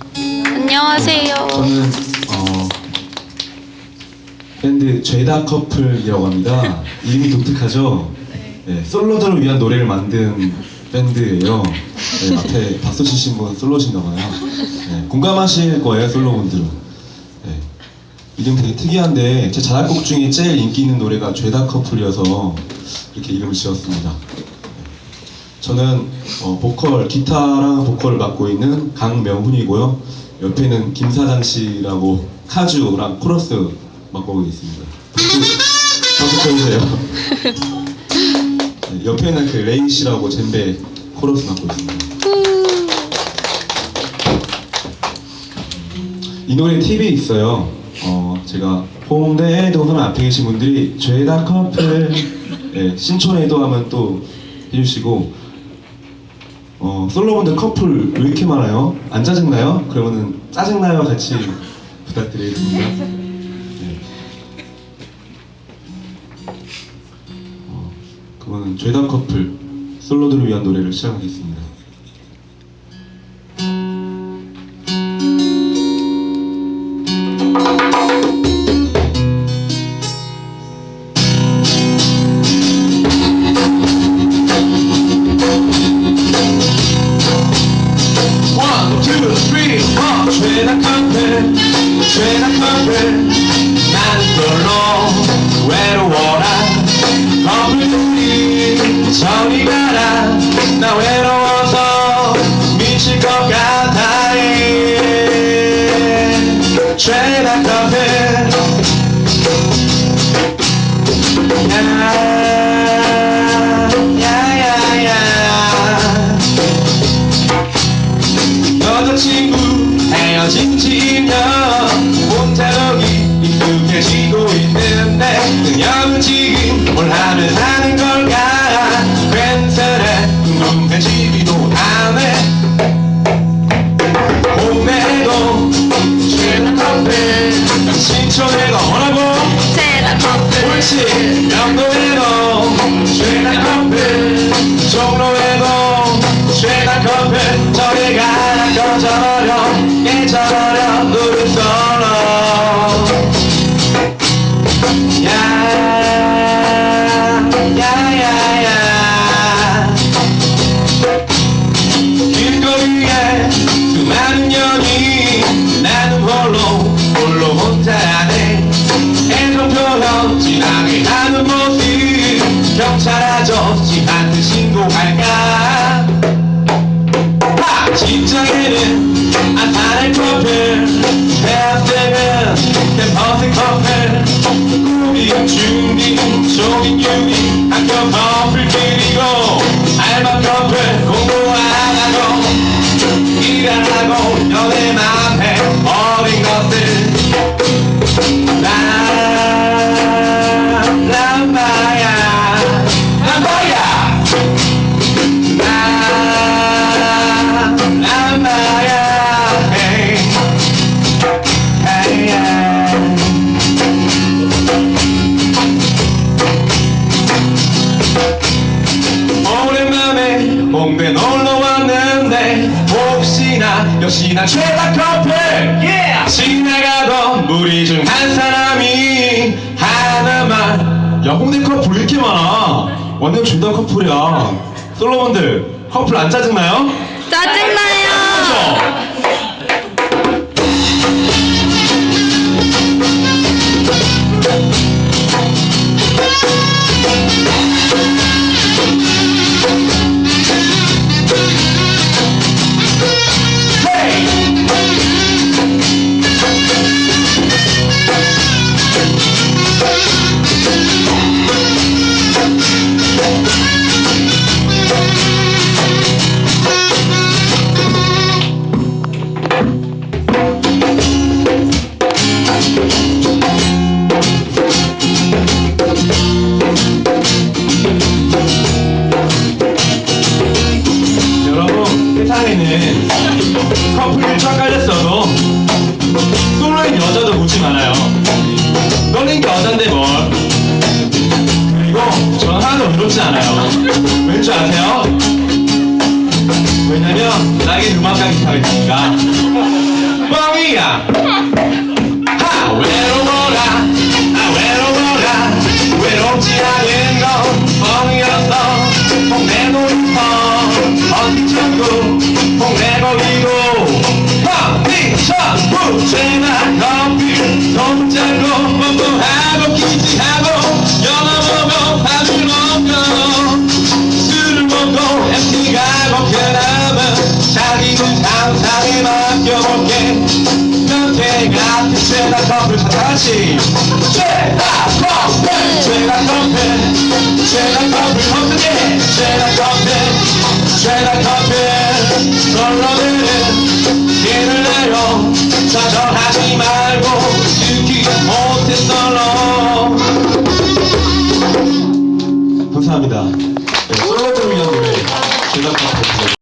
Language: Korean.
안녕하세요. 저는 어, 밴드 죄다 커플이라고 합니다. 이름이 독특하죠? 네, 솔로들을 위한 노래를 만든 밴드예요. 네, 앞에 박수 치신 분 솔로신가 봐요. 네, 공감하실 거예요, 솔로분들은. 네, 이름 되게 특이한데 제 자작곡 중에 제일 인기 있는 노래가 죄다 커플이어서 이렇게 이름을 지었습니다. 저는 어, 보컬, 기타랑 보컬을 맡고 있는 강명훈이고요. 옆에는 김사장 씨라고 카주랑 코러스 맡고 있습니다. 박수, 쳐주세요. 네, 옆에는 그 레인 씨라고 젬베 코러스 맡고 있습니다. 이 노래 팁이 있어요. 어, 제가 홍대에도 하면 앞에 계신 분들이 죄다 커플, 네, 신촌에도 하면 또 해주시고 어, 솔로분들 커플 왜 이렇게 많아요? 안 짜증나요? 그러면은 짜증나요 같이 부탁드리겠습니다. 네. 어, 그러면 죄다 커플 솔로들을 위한 노래를 시작하겠습니다. Two, three, four. 커플, 죄다 커플. 나는 솔로 외로워라. 커플들이 저리 가라. 나 외로워서 미칠 것 같아. 커플. 야, 커플. 옳 직장 혹시나 역시나 최다 커플 지나가던 무리 중 한 사람이 하나만 야 홍대 커플 왜 이렇게 많아? 완전 죄다 커플이야. 솔로분들 커플 안 짜증나요? 짜증나요. 세상에는 커플이 쫙 깔렸어도 솔로인 여자도 묻지 많아요. 너는 여잔데 뭘? 그리고 전 하나도 외롭지 않아요. 왠 줄 아세요? 왜냐면 나에게 음악과 기타가 있으니까 죄다 컴플 다 같이 죄다 컴플 죄다 컴플 죄다 컴플 어떻게? 죄다 컴플 죄다 컴플 널러들은 길을 내려. 좌절하지 말고 죽기가 못해 널러 감사합니다. 네, 솔로 들으면 노래 죄다 컴플